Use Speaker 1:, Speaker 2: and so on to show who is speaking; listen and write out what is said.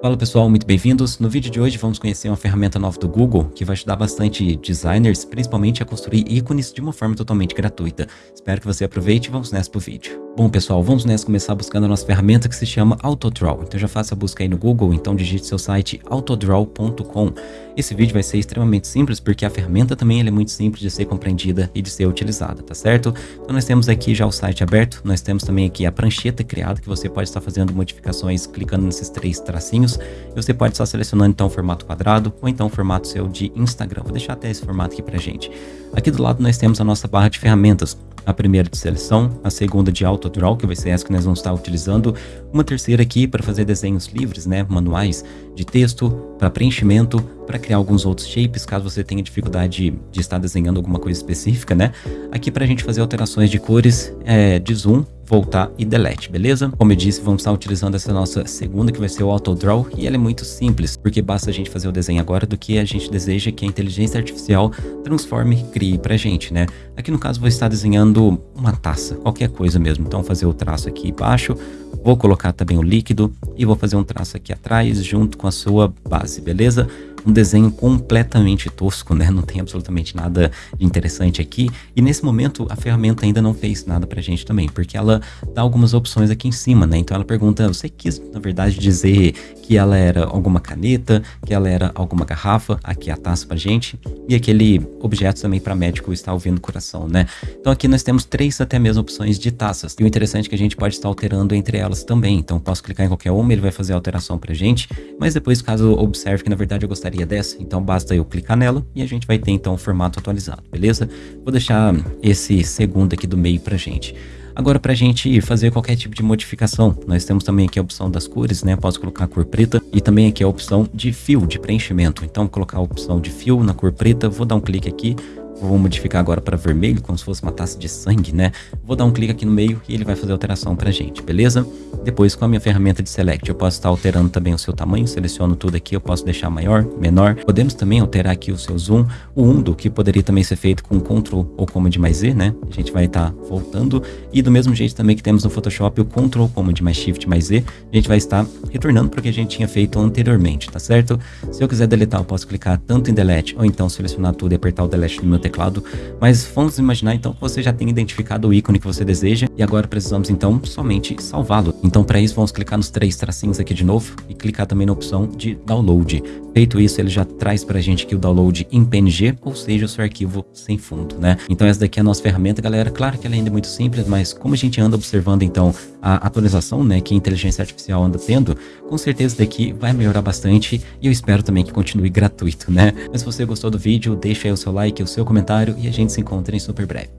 Speaker 1: Fala pessoal, muito bem-vindos. No vídeo de hoje vamos conhecer uma ferramenta nova do Google que vai ajudar bastante designers, principalmente a construir ícones de uma forma totalmente gratuita. Espero que você aproveite e vamos nessa pro vídeo. Bom pessoal, vamos nessa começar buscando a nossa ferramenta que se chama Autodraw. Então já faça a busca aí no Google, então digite seu site autodraw.com. Esse vídeo vai ser extremamente simples porque a ferramenta também é muito simples de ser compreendida e de ser utilizada, tá certo? Então nós temos aqui já o site aberto, nós temos também aqui a prancheta criada que você pode estar fazendo modificações clicando nesses três tracinhos e você pode estar selecionando então o formato quadrado ou então o formato seu de Instagram. Vou deixar até esse formato aqui pra gente. Aqui do lado nós temos a nossa barra de ferramentas a primeira de seleção, a segunda de autodraw, que vai ser essa que nós vamos estar utilizando, uma terceira aqui para fazer desenhos livres, né, manuais de texto, para preenchimento, para criar alguns outros shapes, caso você tenha dificuldade de estar desenhando alguma coisa específica, né? Aqui para a gente fazer alterações de cores, é, de zoom, voltar e delete, beleza? Como eu disse, vamos estar utilizando essa nossa segunda, que vai ser o Auto Draw, e ela é muito simples, porque basta a gente fazer o desenho agora do que a gente deseja que a inteligência artificial transforme e crie pra gente, né? Aqui no caso vou estar desenhando uma taça, qualquer coisa mesmo, então fazer o traço aqui embaixo, vou colocar também o líquido e vou fazer um traço aqui atrás junto com a sua base, beleza? Um desenho completamente tosco, né? Não tem absolutamente nada de interessante aqui. E nesse momento a ferramenta ainda não fez nada pra gente também, porque ela dá algumas opções aqui em cima, né? Então ela pergunta, você quis na verdade dizer que ela era alguma caneta, que ela era alguma garrafa, aqui a taça pra gente, e aquele objeto também para médico estar ouvindo o coração, né? Então aqui nós temos três até mesmo opções de taças. E o interessante é que a gente pode estar alterando entre elas também. Então posso clicar em qualquer uma, ele vai fazer a alteração pra gente, mas depois caso observe que na verdade eu gostaria dessa, então basta eu clicar nela e a gente vai ter então o formato atualizado, beleza? Vou deixar esse segundo aqui do meio pra gente. Agora, para a gente fazer qualquer tipo de modificação, nós temos também aqui a opção das cores, né? Posso colocar a cor preta e também aqui a opção de fio, de preenchimento. Então, colocar a opção de fio na cor preta, vou dar um clique aqui, Vou modificar agora para vermelho, como se fosse uma taça de sangue, né? Vou dar um clique aqui no meio e ele vai fazer a alteração pra gente, beleza? Depois, com a minha ferramenta de Select, eu posso estar alterando também o seu tamanho, seleciono tudo aqui, eu posso deixar maior, menor. Podemos também alterar aqui o seu zoom, o undo, que poderia também ser feito com Ctrl ou Command mais Z, né? A gente vai estar voltando. E do mesmo jeito também que temos no Photoshop o Ctrl, Command mais Shift mais Z, a gente vai estar retornando para o que a gente tinha feito anteriormente, tá certo? Se eu quiser deletar, eu posso clicar tanto em Delete ou então selecionar tudo e apertar o Delete no meu teclado. Mas vamos imaginar então que você já tem identificado o ícone que você deseja e agora precisamos então somente salvá-lo. Então para isso vamos clicar nos três tracinhos aqui de novo e clicar também na opção de download. Feito isso, ele já traz pra gente aqui o download em PNG, ou seja, o seu arquivo sem fundo, né? Então essa daqui é a nossa ferramenta, galera. Claro que ela ainda é muito simples, mas como a gente anda observando então a atualização, né, que a inteligência artificial anda tendo, com certeza daqui vai melhorar bastante e eu espero também que continue gratuito, né? Mas se você gostou do vídeo, deixa aí o seu like, o seu comentário e a gente se encontra em super breve.